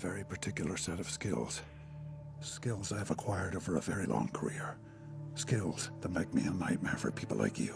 very particular set of skills. Skills I've acquired over a very long career. Skills that make me a nightmare for people like you.